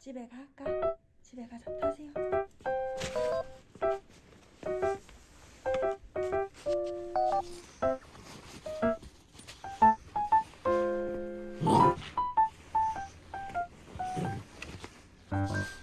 집에 갈까? 집에 가자 타세요 어.